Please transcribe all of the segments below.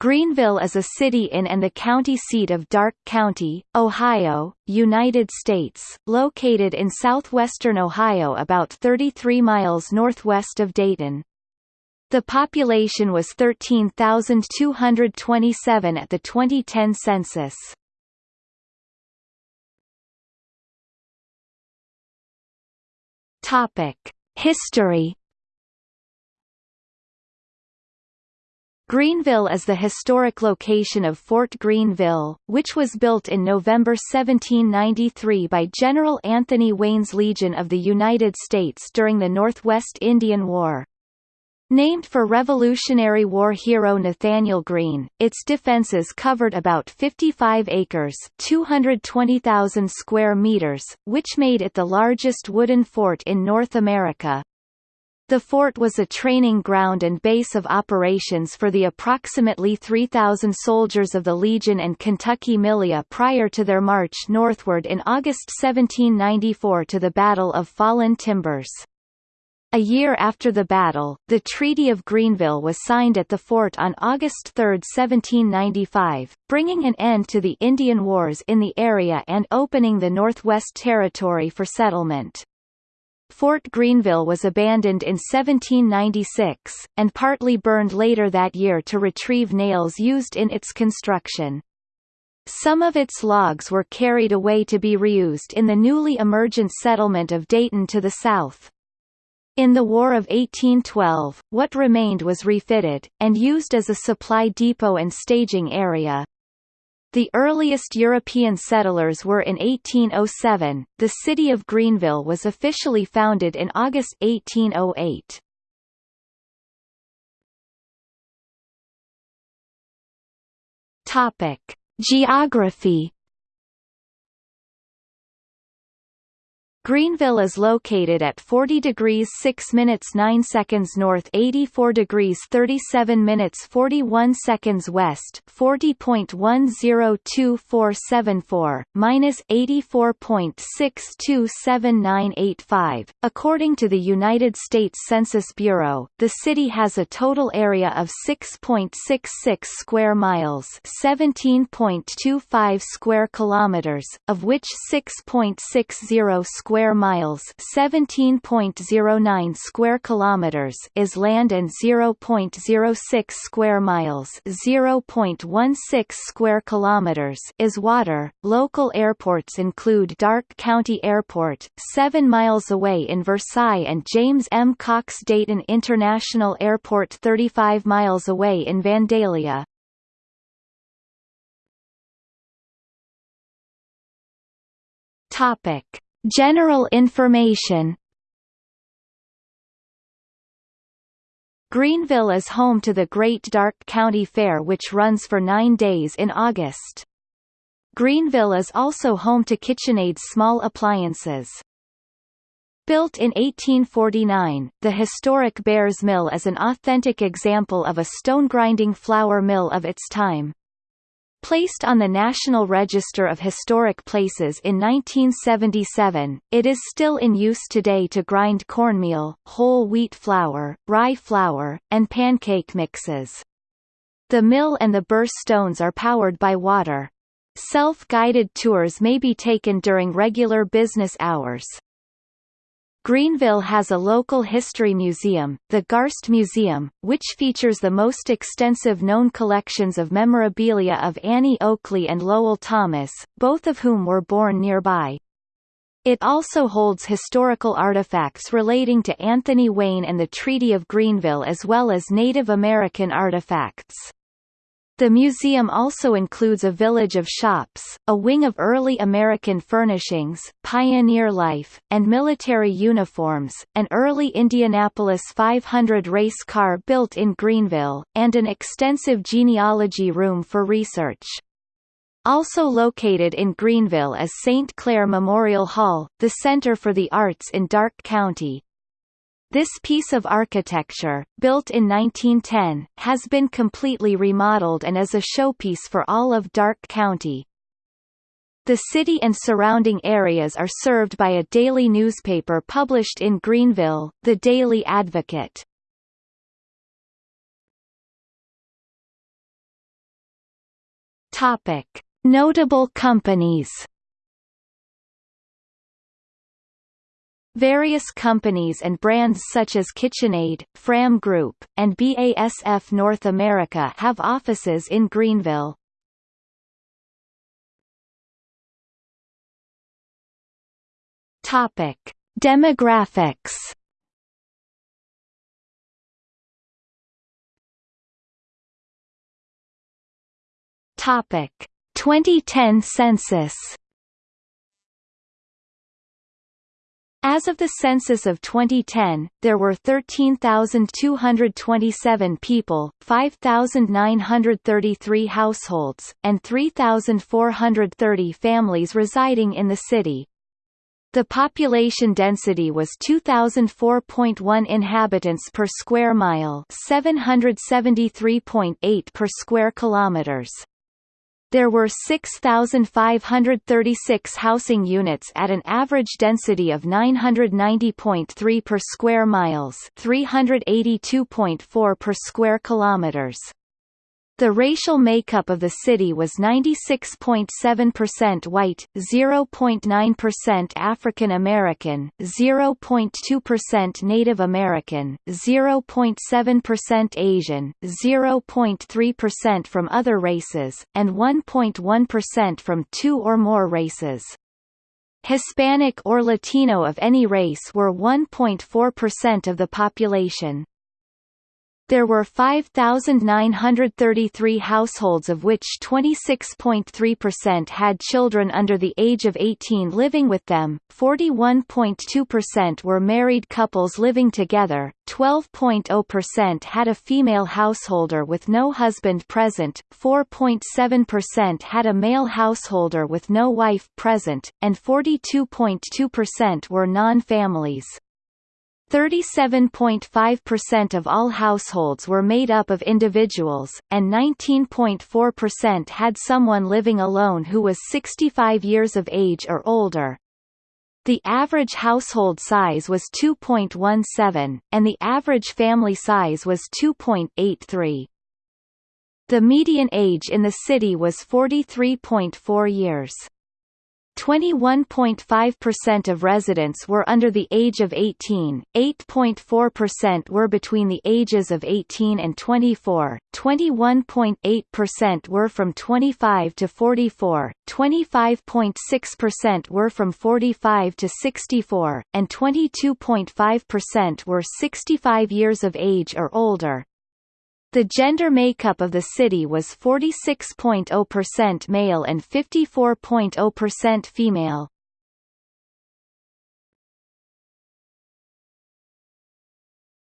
Greenville is a city in and the county seat of Darke County, Ohio, United States, located in southwestern Ohio about 33 miles northwest of Dayton. The population was 13,227 at the 2010 census. History Greenville is the historic location of Fort Greenville, which was built in November 1793 by General Anthony Wayne's Legion of the United States during the Northwest Indian War. Named for Revolutionary War hero Nathanael Greene, its defenses covered about 55 acres 220,000 square meters, which made it the largest wooden fort in North America. The fort was a training ground and base of operations for the approximately 3,000 soldiers of the Legion and Kentucky Militia prior to their march northward in August 1794 to the Battle of Fallen Timbers. A year after the battle, the Treaty of Greenville was signed at the fort on August 3, 1795, bringing an end to the Indian Wars in the area and opening the Northwest Territory for settlement. Fort Greenville was abandoned in 1796, and partly burned later that year to retrieve nails used in its construction. Some of its logs were carried away to be reused in the newly emergent settlement of Dayton to the south. In the War of 1812, what remained was refitted, and used as a supply depot and staging area. The earliest European settlers were in 1807. The city of Greenville was officially founded in August 1808. Topic: Geography Greenville is located at 40 degrees 6 minutes 9 seconds north 84 degrees 37 minutes 41 seconds west 40.102474, minus 84.627985. According to the United States Census Bureau, the city has a total area of 6.66 square miles 17.25 square kilometers, of which 6.60 square square miles 17.09 square kilometers is land and 0.06 square miles 0.16 square kilometers is water. Local airports include Darke County Airport, 7 miles away in Versailles and James M. Cox Dayton International Airport 35 miles away in Vandalia. Topic General information Greenville is home to the Great Darke County Fair which runs for nine days in August. Greenville is also home to KitchenAid small appliances. Built in 1849, the historic Bears Mill is an authentic example of a stone-grinding flour mill of its time. Placed on the National Register of Historic Places in 1977, it is still in use today to grind cornmeal, whole wheat flour, rye flour, and pancake mixes. The mill and the burr stones are powered by water. Self-guided tours may be taken during regular business hours. Greenville has a local history museum, the Garst Museum, which features the most extensive known collections of memorabilia of Annie Oakley and Lowell Thomas, both of whom were born nearby. It also holds historical artifacts relating to Anthony Wayne and the Treaty of Greenville as well as Native American artifacts. The museum also includes a village of shops, a wing of early American furnishings, pioneer life, and military uniforms, an early Indianapolis 500 race car built in Greenville, and an extensive genealogy room for research. Also located in Greenville is St. Clair Memorial Hall, the Center for the Arts in Darke County, this piece of architecture, built in 1910, has been completely remodeled and is a showpiece for all of Darke County. The city and surrounding areas are served by a daily newspaper published in Greenville, the Daily Advocate. Notable companies. Various companies and brands such as KitchenAid, Fram Group, and BASF North America have offices in Greenville. Topic: Demographics. Topic: 2010 census. As of the census of 2010, there were 13,227 people, 5,933 households, and 3,430 families residing in the city. The population density was 2004.1 inhabitants per square mile, 773.8 per square kilometers. There were 6,536 housing units at an average density of 990.3 per square miles, 382.4 per square kilometers. The racial makeup of the city was 96.7% white, 0.9% African American, 0.2% Native American, 0.7% Asian, 0.3% from other races, and 1.1% from two or more races. Hispanic or Latino of any race were 1.4% of the population. There were 5,933 households of which 26.3% had children under the age of 18 living with them, 41.2% were married couples living together, 12.0% had a female householder with no husband present, 4.7% had a male householder with no wife present, and 42.2% were non-families. 37.5% of all households were made up of individuals, and 19.4% had someone living alone who was 65 years of age or older. The average household size was 2.17, and the average family size was 2.83. The median age in the city was 43.4 years. 21.5% of residents were under the age of 18, 8.4% were between the ages of 18 and 24, 21.8% were from 25 to 44, 25.6% were from 45 to 64, and 22.5% were 65 years of age or older. The gender makeup of the city was 46.0% male and 54.0% female.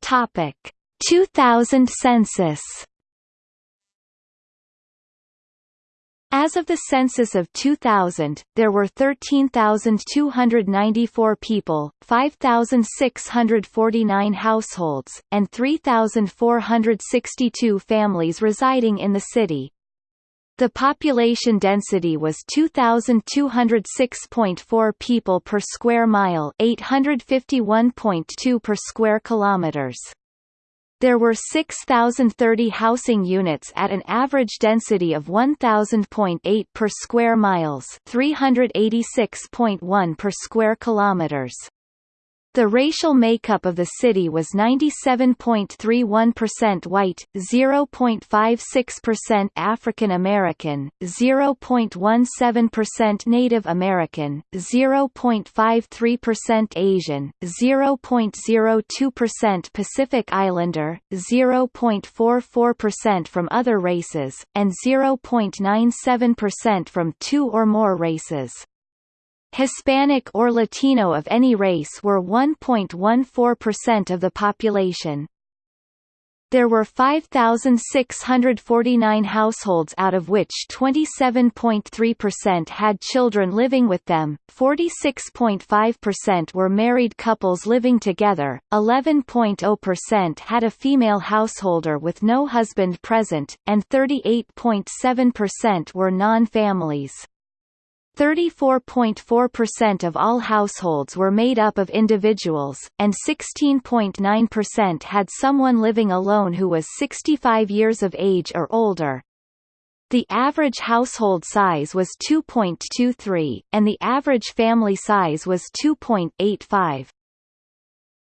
Topic: 2000 census As of the census of 2000, there were 13,294 people, 5,649 households, and 3,462 families residing in the city. The population density was 2,206.4 people per square mile 851.2 per square kilometers. There were 6,030 housing units at an average density of 1,000.8 per square miles 386.1 per square kilometers. The racial makeup of the city was 97.31% white, 0.56% African American, 0.17% Native American, 0.53% Asian, 0.02% Pacific Islander, 0.44% from other races, and 0.97% from two or more races. Hispanic or Latino of any race were 1.14% of the population. There were 5,649 households out of which 27.3% had children living with them, 46.5% were married couples living together, 11.0% had a female householder with no husband present, and 38.7% were non-families. 34.4% of all households were made up of individuals, and 16.9% had someone living alone who was 65 years of age or older. The average household size was 2.23, and the average family size was 2.85.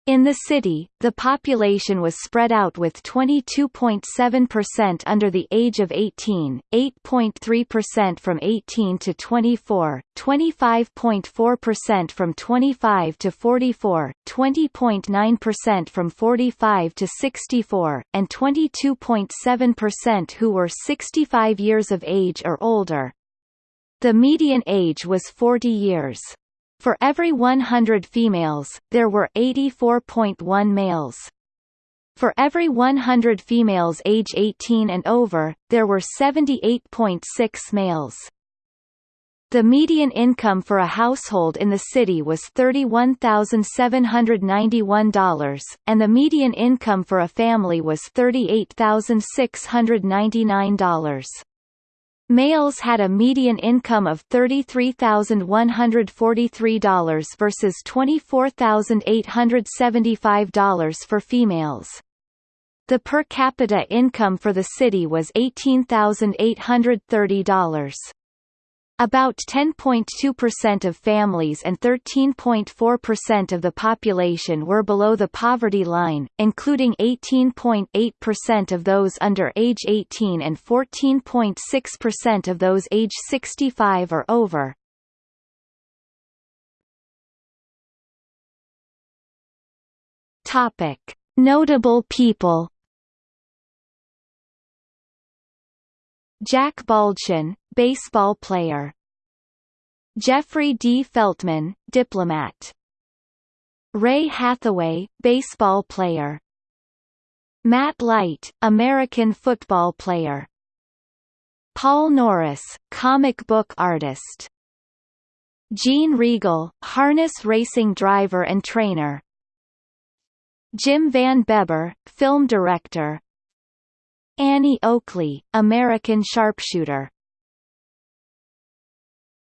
In the city, the population was spread out with 22.7% under the age of 18, 8.3% from 18 to 24, 25.4% from 25 to 44, 20.9% from 45 to 64, and 22.7% who were 65 years of age or older. The median age was 40 years. For every 100 females, there were 84.1 males. For every 100 females age 18 and over, there were 78.6 males. The median income for a household in the city was $31,791, and the median income for a family was $38,699. Males had a median income of $33,143 versus $24,875 for females. The per capita income for the city was $18,830. About 10.2% of families and 13.4% of the population were below the poverty line, including 18.8% of those under age 18 and 14.6% of those age 65 or over. Topic: Notable people Jack Baldschun, baseball player. Jeffrey D. Feltman, diplomat. Ray Hathaway, baseball player. Matt Light, American football player. Paul Norris, comic book artist. Gene Riegle, harness racing driver and trainer. Jim Van Bebber, film director, Annie Oakley, American sharpshooter